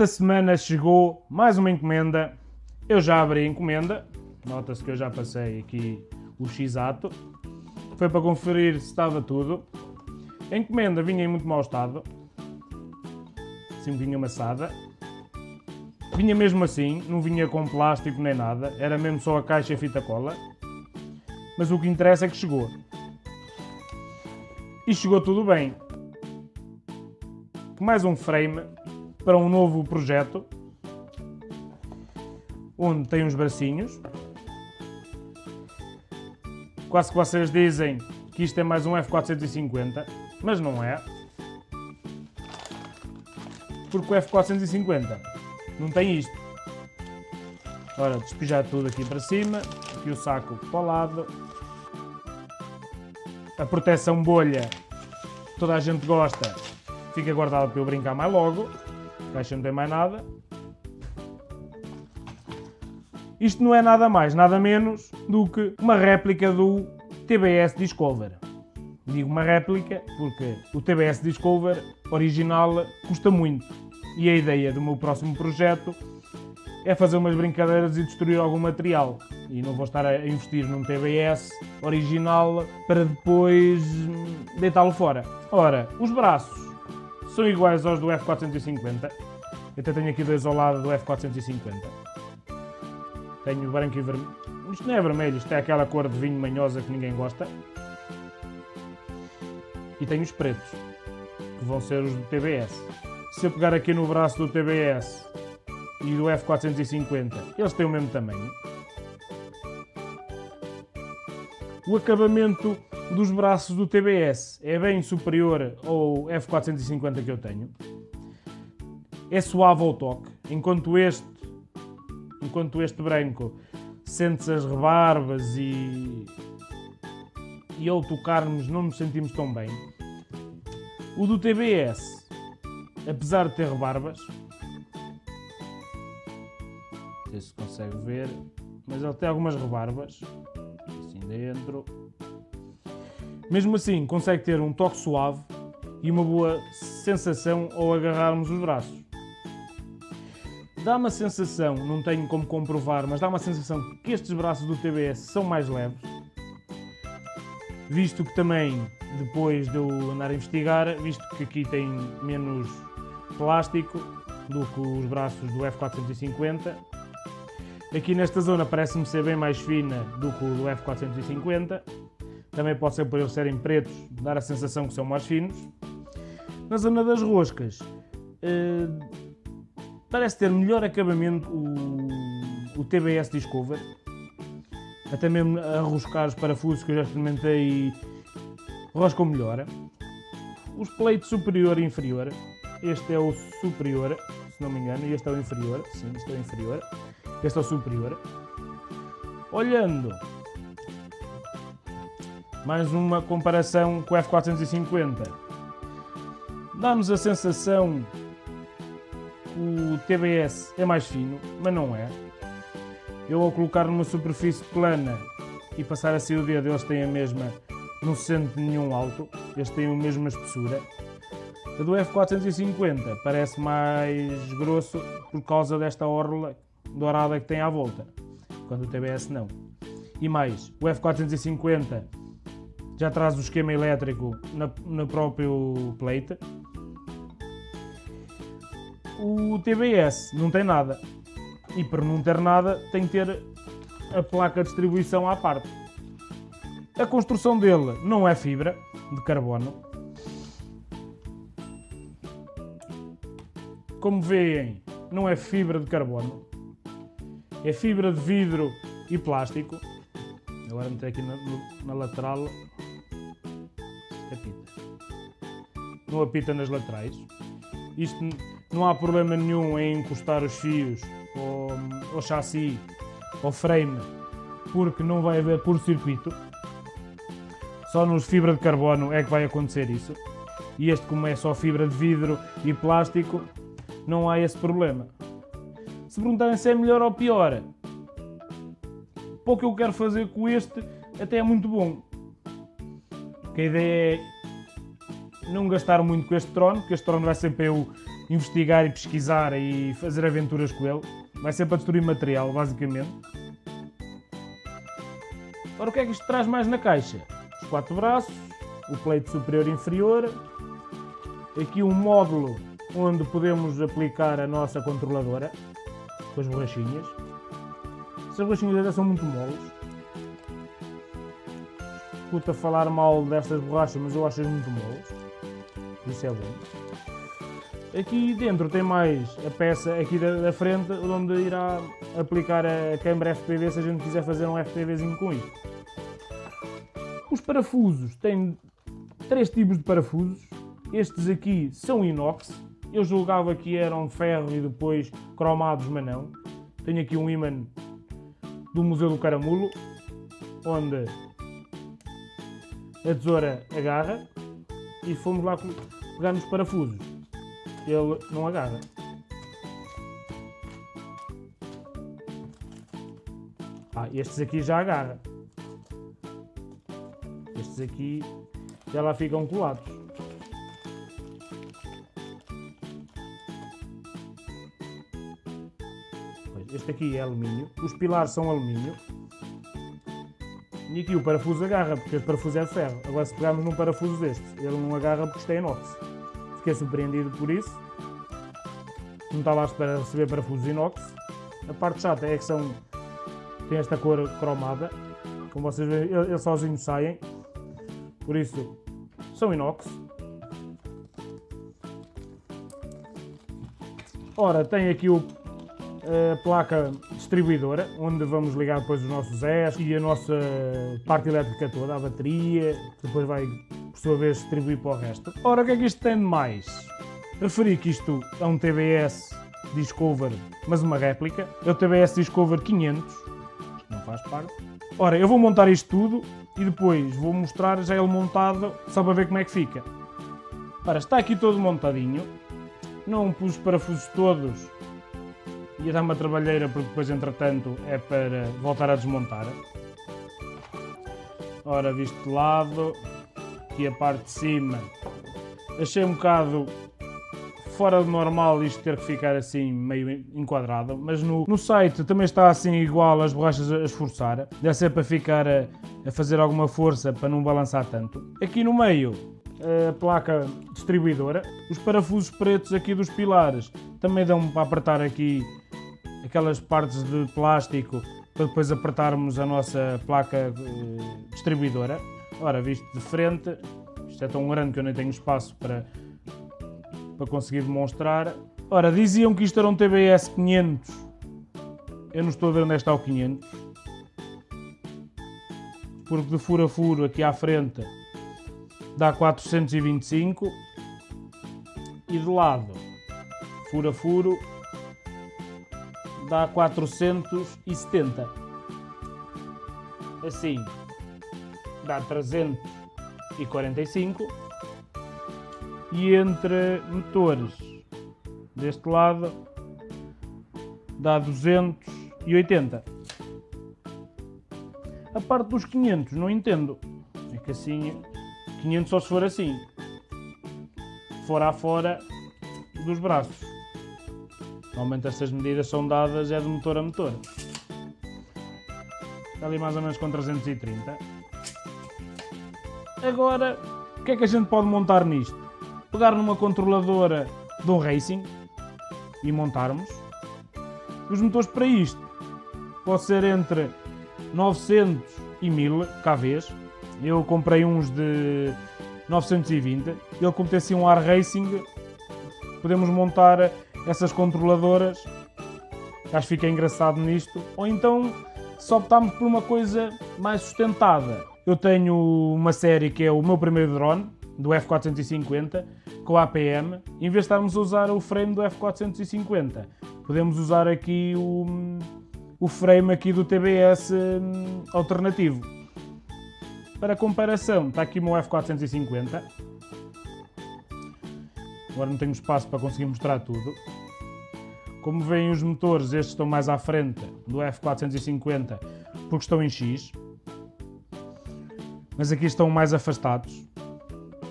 Esta semana chegou mais uma encomenda. Eu já abri a encomenda. Nota-se que eu já passei aqui o x-ato. Foi para conferir se estava tudo. A encomenda vinha em muito mau estado. Assim vinha amassada. Vinha mesmo assim, não vinha com plástico nem nada. Era mesmo só a caixa e fita cola. Mas o que interessa é que chegou. E chegou tudo bem. Mais um frame para um novo projeto. Onde tem uns bracinhos. Quase que vocês dizem que isto é mais um F450, mas não é. Porque o F450 não tem isto. Ora, despejar tudo aqui para cima, aqui o saco para o lado. A proteção bolha, toda a gente gosta, fica guardada para eu brincar mais logo. Caixa não tem mais nada. Isto não é nada mais, nada menos do que uma réplica do TBS Discover. Digo uma réplica porque o TBS Discover original custa muito. E a ideia do meu próximo projeto é fazer umas brincadeiras e destruir algum material. E não vou estar a investir num TBS original para depois deitá-lo fora. Ora, os braços são iguais aos do F450. Eu até tenho aqui dois ao lado do F450. Tenho branco e vermelho. Isto não é vermelho, isto é aquela cor de vinho manhosa que ninguém gosta. E tenho os pretos, que vão ser os do TBS. Se eu pegar aqui no braço do TBS e do F450, eles têm o mesmo tamanho. O acabamento dos braços do TBS é bem superior ao F450 que eu tenho. É suave ao toque, enquanto este enquanto este branco sente-se as rebarbas e, e ao tocarmos não nos sentimos tão bem. O do TBS, apesar de ter rebarbas, não sei se consegue ver, mas ele tem algumas rebarbas, assim dentro. Mesmo assim, consegue ter um toque suave e uma boa sensação ao agarrarmos os braços dá uma sensação, não tenho como comprovar, mas dá uma sensação que estes braços do TBS são mais leves. Visto que também, depois de eu andar a investigar, visto que aqui tem menos plástico do que os braços do F450, aqui nesta zona parece-me ser bem mais fina do que o do F450, também pode ser por eles serem pretos, dar a sensação que são mais finos. Na zona das roscas, eh, Parece ter melhor acabamento o, o TBS Discover. Até mesmo a roscar os parafusos que eu já experimentei roscam melhor. Os pleitos superior e inferior. Este é o superior, se não me engano, e este é o inferior. Sim, este é o inferior. Este é o superior. Olhando mais uma comparação com o F450. Dá-nos a sensação o TBS é mais fino, mas não é. Eu ao colocar numa superfície plana e passar assim o dedo, eles têm a mesma, não se sente nenhum alto, eles têm a mesma espessura. A do F450 parece mais grosso por causa desta orla dourada que tem à volta, quando o TBS não. E mais, o F450 já traz o esquema elétrico na, próprio plate, o TBS não tem nada. E para não ter nada tem que ter a placa de distribuição à parte. A construção dele não é fibra de carbono. Como veem, não é fibra de carbono. É fibra de vidro e plástico. Agora meter aqui na, na lateral. Apita. Não apita nas laterais. Isto não há problema nenhum em encostar os fios ao, ao chassi, ao frame, porque não vai haver por circuito. Só nos fibra de carbono é que vai acontecer isso. E este, como é só fibra de vidro e plástico, não há esse problema. Se perguntarem se é melhor ou pior, para o que eu quero fazer com este, até é muito bom. A ideia é não gastar muito com este drone, porque este drone vai sempre eu investigar e pesquisar e fazer aventuras com ele. Vai ser para destruir material, basicamente. Ora, o que é que isto traz mais na caixa? Os quatro braços, o pleito superior e inferior, aqui um módulo onde podemos aplicar a nossa controladora, com as borrachinhas. Essas borrachinhas ainda são muito moles. Escuta falar mal destas borrachas, mas eu acho-as muito moles. Isso é bom. Aqui dentro tem mais a peça aqui da, da, frente, onde irá aplicar a câmara FPV se a gente quiser fazer um FPVzinho com isto. Os parafusos têm três tipos de parafusos. Estes aqui são inox. Eu julgava que eram ferro e depois cromados, mas não. Tenho aqui um imã do Museu do Caramulo, onde a tesoura agarra e fomos lá pegar nos parafusos. Ele não agarra. Ah, estes aqui já agarra. Estes aqui já lá ficam colados. Este aqui é alumínio. Os pilares são alumínio. E aqui o parafuso agarra, porque este parafuso é de ferro. Agora se pegarmos num parafuso deste, ele não agarra porque isto é inox. Fiquei surpreendido por isso. Não estava à espera de receber parafusos inox. A parte chata é que são... tem esta cor cromada. Como vocês veem, eles sozinhos saem. Por isso, são inox. Ora, tem aqui o a placa distribuidora, onde vamos ligar depois os nossos ES e a nossa parte elétrica toda, a bateria, que depois vai, por sua vez, distribuir para o resto. Ora, o que é que isto tem de mais? Referi que isto é um TBS Discover, mas uma réplica. É o TBS Discover 500, isto não faz parte. Ora, eu vou montar isto tudo e depois vou mostrar já ele montado, só para ver como é que fica. Ora, está aqui todo montadinho. Não pus os parafusos todos ia dar uma trabalheira porque depois entretanto é para voltar a desmontar. Ora, visto de lado, aqui a parte de cima, achei um bocado fora do normal isto ter que ficar assim meio enquadrado, mas no, no site também está assim igual as borrachas a esforçar, deve ser para ficar a, a fazer alguma força para não balançar tanto. Aqui no meio a placa distribuidora, os parafusos pretos aqui dos pilares também dão para apertar aqui aquelas partes de plástico para depois apertarmos a nossa placa eh, distribuidora. Ora, visto de frente, isto é tão grande que eu nem tenho espaço para, para conseguir demonstrar. Ora, diziam que isto era um TBS 500. Eu não estou a ver onde é está o 500. Porque de furo a furo aqui à frente dá 425 e de lado, furo a furo, dá 470. Assim, dá 345. E entre motores deste lado dá 280. A parte dos 500 não entendo. É que assim, 500 só se for assim. Fora a fora dos braços. Normalmente estas medidas são dadas é de motor a motor. Está ali mais ou menos com 330. Agora, o que é que a gente pode montar nisto? Pegar numa controladora de um Racing e montarmos. Os motores para isto pode ser entre 900 e 1000 kVs. Eu comprei uns de 920. Ele como tem assim um ar Racing, podemos montar essas controladoras, acho que fica engraçado nisto, ou então se optarmos por uma coisa mais sustentada. Eu tenho uma série que é o meu primeiro drone, do F450, com APM, em vez de estarmos a usar o frame do F450, podemos usar aqui o, o frame aqui do TBS hum, alternativo. Para comparação, está aqui o meu F450, Agora não tenho espaço para conseguir mostrar tudo. Como veem os motores, estes estão mais à frente do F450 porque estão em X. Mas aqui estão mais afastados.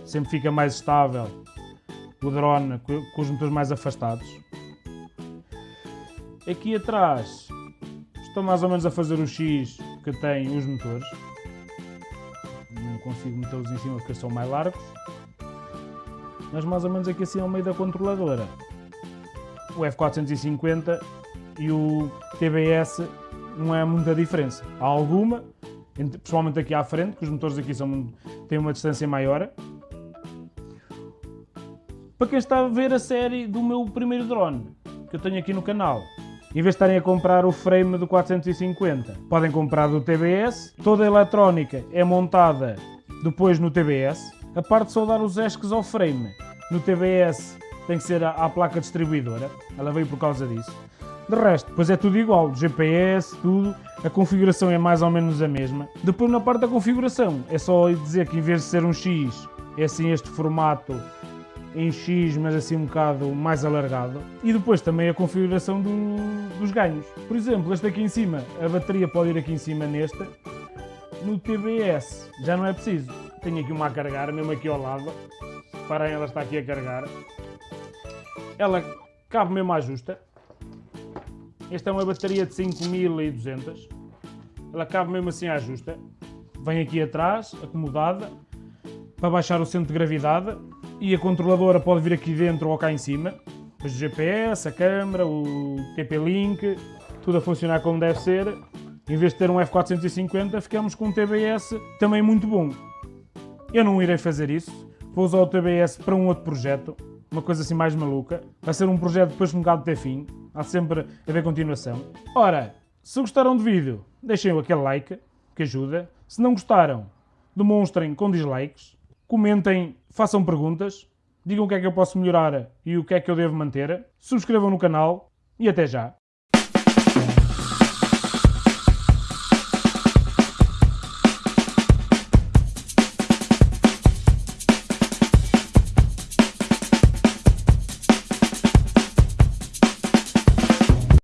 sempre fica mais estável o drone com os motores mais afastados. Aqui atrás estou mais ou menos a fazer o X que tem os motores. Não consigo metê-los em cima porque são mais largos. Mas mais ou menos aqui assim ao meio da controladora. O F450 e o TBS não é muita diferença. Há alguma, principalmente aqui à frente, que os motores aqui são, têm uma distância maior. Para quem está a ver a série do meu primeiro drone, que eu tenho aqui no canal, em vez de estarem a comprar o frame do 450, podem comprar do TBS. Toda a eletrónica é montada depois no TBS. A parte de soldar os esques ao frame no TBS tem que ser à, placa distribuidora. Ela veio por causa disso. De resto, depois é tudo igual, GPS, tudo, a configuração é mais ou menos a mesma. Depois na parte da configuração, é só dizer que em vez de ser um X, é assim este formato em X, mas assim um bocado mais alargado. E depois também a configuração do, dos ganhos. Por exemplo, este aqui em cima, a bateria pode ir aqui em cima neste. No TBS já não é preciso. Tenho aqui uma a carregar, mesmo aqui ao lado. Reparem, ela está aqui a carregar. Ela cabe mesmo à justa. Esta é uma bateria de 5200. Ela cabe mesmo assim à justa. Vem aqui atrás, acomodada, para baixar o centro de gravidade. E a controladora pode vir aqui dentro ou cá em cima. O GPS, a câmera, o TP-Link, tudo a funcionar como deve ser. Em vez de ter um F450, ficamos com um TBS também muito bom. Eu não irei fazer isso. Vou usar o TBS para um outro projeto, uma coisa assim mais maluca. Vai ser um projeto depois um bocado ter fim. Há sempre a ver continuação. Ora, se gostaram do vídeo, deixem aquele like, que ajuda. Se não gostaram, demonstrem com dislikes. Comentem, façam perguntas. Digam o que é que eu posso melhorar e o que é que eu devo manter. Subscrevam no canal e até já.